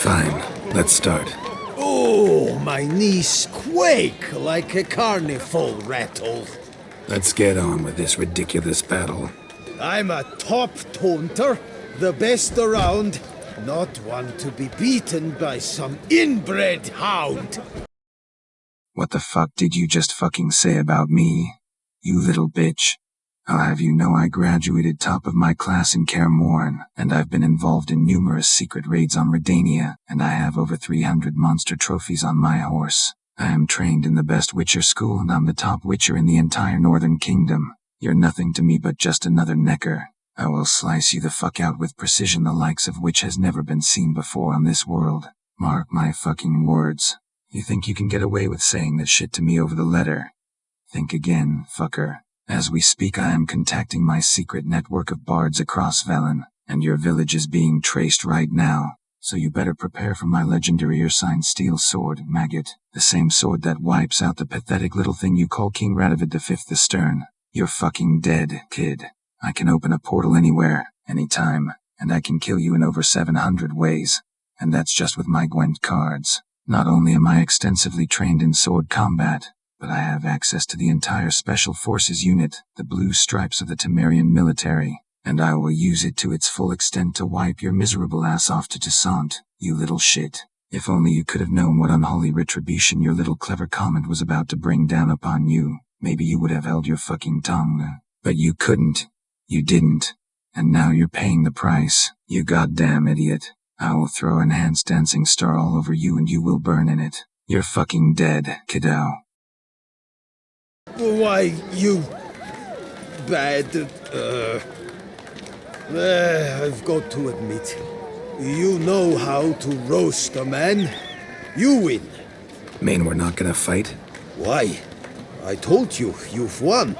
Fine, let's start. Oh, my knees quake like a carnival rattle. Let's get on with this ridiculous battle. I'm a top taunter, the best around, not one to be beaten by some inbred hound. What the fuck did you just fucking say about me? You little bitch. I'll have you know I graduated top of my class in Kaer and I've been involved in numerous secret raids on Redania, and I have over 300 monster trophies on my horse. I am trained in the best Witcher school, and I'm the top Witcher in the entire Northern Kingdom. You're nothing to me but just another nekker. I will slice you the fuck out with precision the likes of which has never been seen before on this world. Mark my fucking words. You think you can get away with saying that shit to me over the letter? Think again, fucker. As we speak I am contacting my secret network of bards across Velen, and your village is being traced right now. So you better prepare for my legendary Ursine steel sword, maggot. The same sword that wipes out the pathetic little thing you call King Radovid V astern. You're fucking dead, kid. I can open a portal anywhere, anytime, and I can kill you in over 700 ways. And that's just with my Gwent cards. Not only am I extensively trained in sword combat, but I have access to the entire Special Forces unit, the Blue Stripes of the Temerian military, and I will use it to its full extent to wipe your miserable ass off to Toussaint, you little shit. If only you could have known what unholy retribution your little clever comment was about to bring down upon you. Maybe you would have held your fucking tongue. But you couldn't. You didn't. And now you're paying the price. You goddamn idiot. I will throw an enhanced dancing star all over you and you will burn in it. You're fucking dead, kiddo. Why, you... bad... Uh, uh, I've got to admit, you know how to roast a man. You win. Mean we're not gonna fight? Why? I told you, you've won.